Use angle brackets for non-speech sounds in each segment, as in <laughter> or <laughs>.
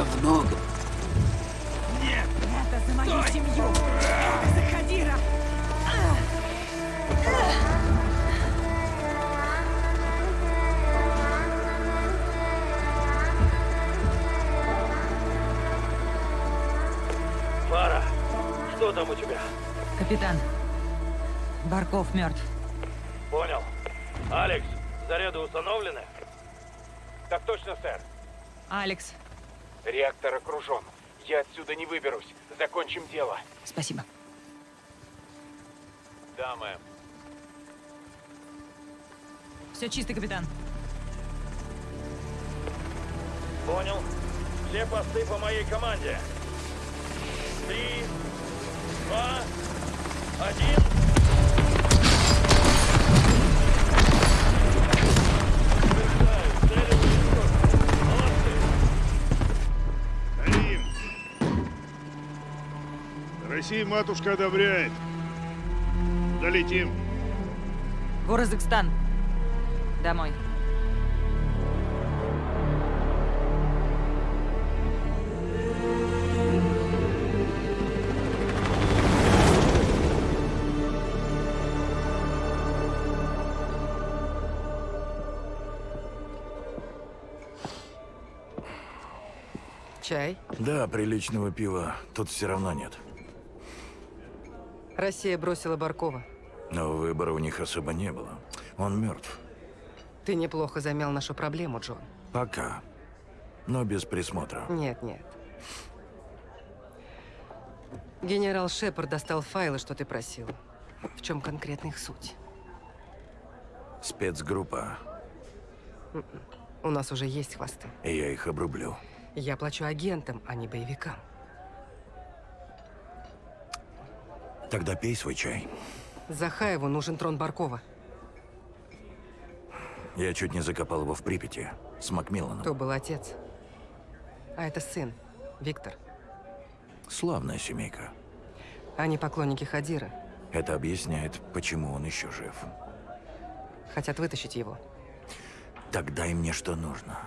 много. Нет! Это за мою семью! Это за Хадира! Фара, что там у тебя? Капитан, Барков мертв. Понял. Алекс, заряды установлены? Так точно, сэр. Алекс, Реактор окружен. Я отсюда не выберусь. Закончим дело. спасибо. Да, мэм. Все чисто, капитан. Понял. Все посты по моей команде. Три, два, один. Россия матушка одобряет. Долетим. В Уразыкстан. Домой. Чай? Да, приличного пива тут все равно нет. Россия бросила Баркова. Но выбора у них особо не было. Он мертв. Ты неплохо замял нашу проблему, Джон. Пока. Но без присмотра. Нет, нет. Генерал Шепард достал файлы, что ты просил. В чем конкретно их суть? Спецгруппа. У нас уже есть хвосты. И я их обрублю. Я плачу агентам, а не боевикам. Тогда пей свой чай. Захаеву нужен трон Баркова. Я чуть не закопал его в Припяти. С Макмилланом. То был отец. А это сын, Виктор. Славная семейка. Они поклонники Хадира. Это объясняет, почему он еще жив. Хотят вытащить его. Так дай мне, что нужно.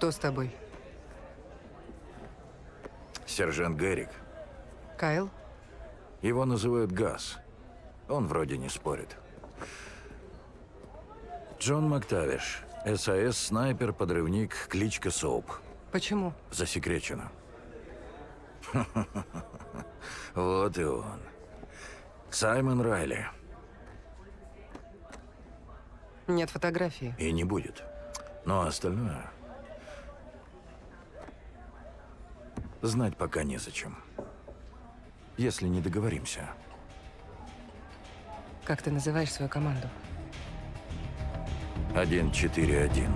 Кто с тобой? Сержант Геррик. Кайл? Его называют Газ. Он вроде не спорит. Джон Мактавиш. САС, снайпер, подрывник, кличка Соуп. Почему? Засекречено. <laughs> Вот и он. Саймон Райли. Нет фотографии. И не будет. Но остальное... Знать пока незачем. Если не договоримся. Как ты называешь свою команду? 141.